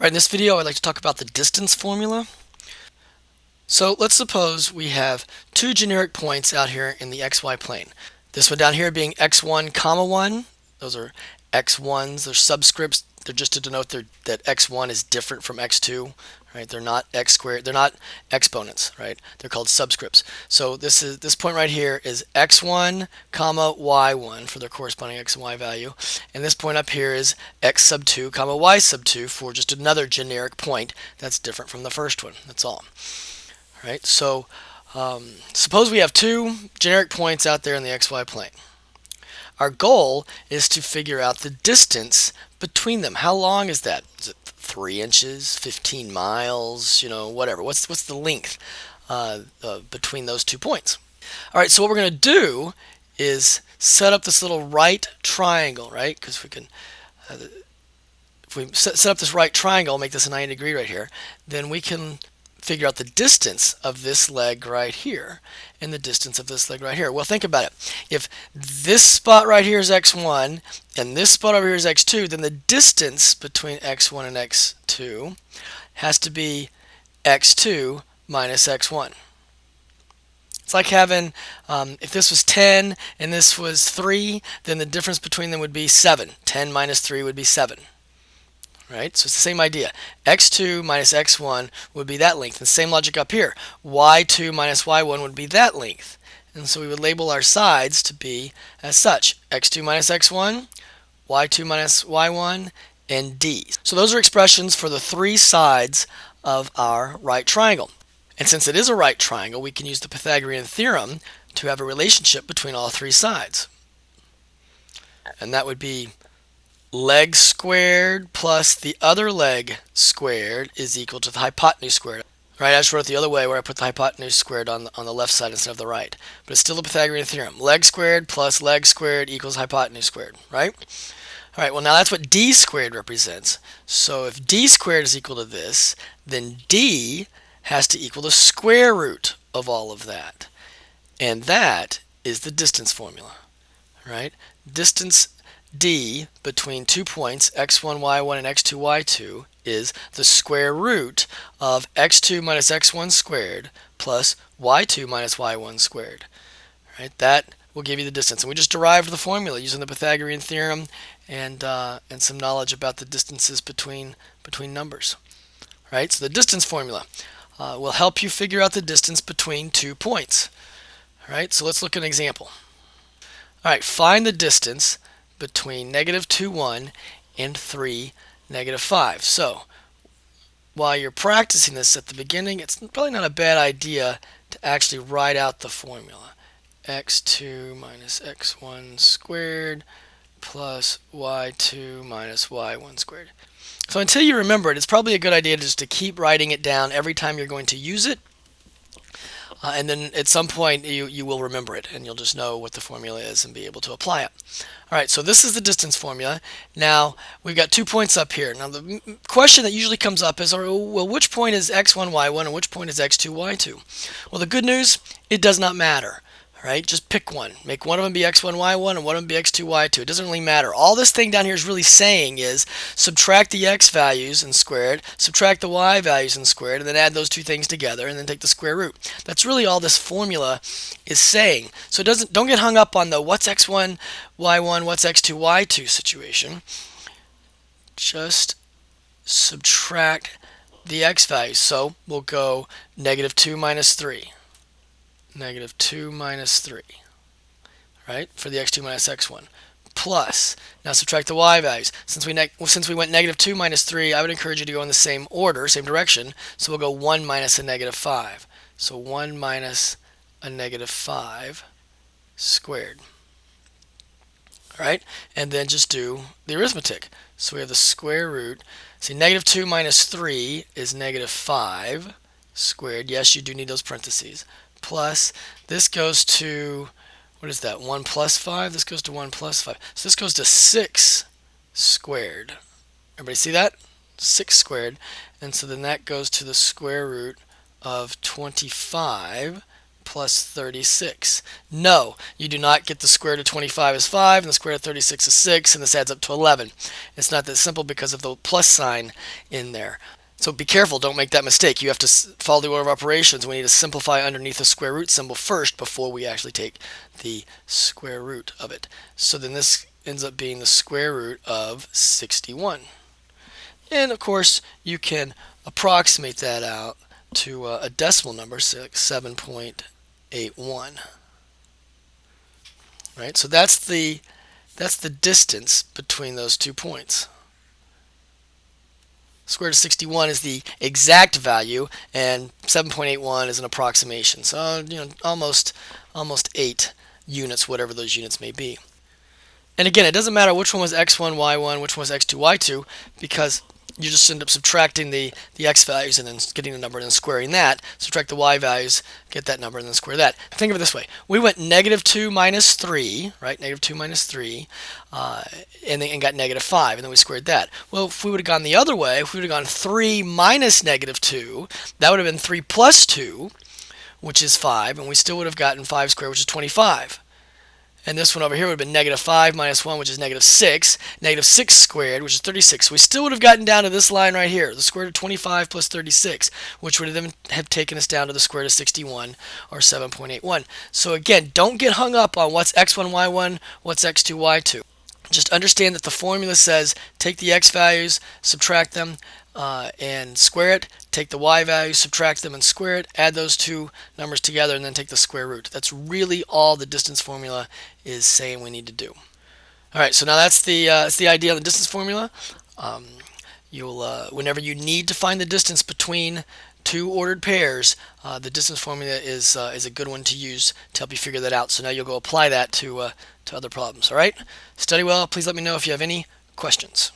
Right, in this video I'd like to talk about the distance formula. So let's suppose we have two generic points out here in the xy plane. This one down here being x1 comma 1. Those are x1s, they're subscripts. They're just to denote that x1 is different from x2 right? They're not x squared, they're not exponents, right? They're called subscripts. So this is this point right here is x1 comma y1 for their corresponding x and y value. And this point up here is x sub 2 comma y sub 2 for just another generic point that's different from the first one. That's all. All right, so um, suppose we have two generic points out there in the xy plane. Our goal is to figure out the distance between them. How long is that? Is it three inches, 15 miles, you know, whatever. What's, what's the length uh, uh, between those two points? All right, so what we're going to do is set up this little right triangle, right? Because we can, uh, if we set, set up this right triangle, make this a 90 degree right here, then we can figure out the distance of this leg right here and the distance of this leg right here. Well, think about it. If this spot right here is x1 and this spot over here is x2, then the distance between x1 and x2 has to be x2 minus x1. It's like having, um, if this was 10 and this was 3, then the difference between them would be 7. 10 minus 3 would be 7 right? So it's the same idea. x2 minus x1 would be that length. And same logic up here. y2 minus y1 would be that length. And so we would label our sides to be as such. x2 minus x1, y2 minus y1, and d. So those are expressions for the three sides of our right triangle. And since it is a right triangle, we can use the Pythagorean theorem to have a relationship between all three sides. And that would be leg squared plus the other leg squared is equal to the hypotenuse squared. Right, I just wrote it the other way where I put the hypotenuse squared on the, on the left side instead of the right. But it's still the Pythagorean theorem. Leg squared plus leg squared equals hypotenuse squared, right? All right, well now that's what d squared represents. So if d squared is equal to this, then d has to equal the square root of all of that. And that is the distance formula, right? Distance d between two points x1, y1 and x2, y2 is the square root of x2 minus x1 squared plus y2 minus y1 squared. Right? That will give you the distance. And we just derived the formula using the Pythagorean theorem and, uh, and some knowledge about the distances between, between numbers. Right? So the distance formula uh, will help you figure out the distance between two points. All right, so let's look at an example. All right, find the distance between negative 2, 1 and 3, negative 5. So while you're practicing this at the beginning, it's probably not a bad idea to actually write out the formula. x2 minus x1 squared plus y2 minus y1 squared. So until you remember it, it's probably a good idea just to keep writing it down every time you're going to use it uh, and then at some point you, you will remember it and you'll just know what the formula is and be able to apply it. All right, so this is the distance formula. Now we've got two points up here. Now the question that usually comes up is, well, which point is x1, y1 and which point is x2, y2? Well, the good news, it does not matter. Right, just pick one. Make one of them be x1, y1, and one of them be x2, y2. It doesn't really matter. All this thing down here is really saying is subtract the x values and squared, subtract the y values and squared, and then add those two things together, and then take the square root. That's really all this formula is saying. So it doesn't don't get hung up on the what's x1, y1, what's x2, y2 situation. Just subtract the x values. So we'll go negative 2 minus 3 negative 2 minus 3, right, for the x2 minus x1, plus, now subtract the y values. Since we, since we went negative 2 minus 3, I would encourage you to go in the same order, same direction, so we'll go 1 minus a negative 5. So 1 minus a negative 5 squared. All right, and then just do the arithmetic. So we have the square root. See, negative 2 minus 3 is negative 5 squared. Yes, you do need those parentheses plus, this goes to, what is that, 1 plus 5? This goes to 1 plus 5. So this goes to 6 squared. Everybody see that? 6 squared. And so then that goes to the square root of 25 plus 36. No, you do not get the square root of 25 is 5 and the square root of 36 is 6 and this adds up to 11. It's not that simple because of the plus sign in there. So be careful, don't make that mistake. You have to follow the order of operations. We need to simplify underneath the square root symbol first before we actually take the square root of it. So then this ends up being the square root of 61. And of course, you can approximate that out to uh, a decimal number, 7.81. Right? So that's the that's the distance between those two points. Square root of 61 is the exact value, and 7.81 is an approximation. So you know, almost almost eight units, whatever those units may be. And again, it doesn't matter which one was x1, y1, which one was x2, y2, because you just end up subtracting the, the x values and then getting the number and then squaring that. Subtract the y values, get that number and then square that. Think of it this way. We went negative 2 minus 3, right? Negative 2 minus 3, uh, and then and got negative 5, and then we squared that. Well, if we would have gone the other way, if we would have gone 3 minus negative 2, that would have been 3 plus 2, which is 5, and we still would have gotten 5 squared, which is 25. And this one over here would have been negative 5 minus 1, which is negative 6. Negative 6 squared, which is 36. So we still would have gotten down to this line right here, the square root of 25 plus 36, which would have then have taken us down to the square root of 61, or 7.81. So again, don't get hung up on what's x1, y1, what's x2, y2. Just understand that the formula says take the x values, subtract them, uh, and square it, take the y value, subtract them and square it, add those two numbers together and then take the square root. That's really all the distance formula is saying we need to do. All right, so now that's the, uh, that's the idea of the distance formula. Um, you'll, uh, whenever you need to find the distance between two ordered pairs, uh, the distance formula is, uh, is a good one to use to help you figure that out. So now you'll go apply that to, uh, to other problems. All right, study well. Please let me know if you have any questions.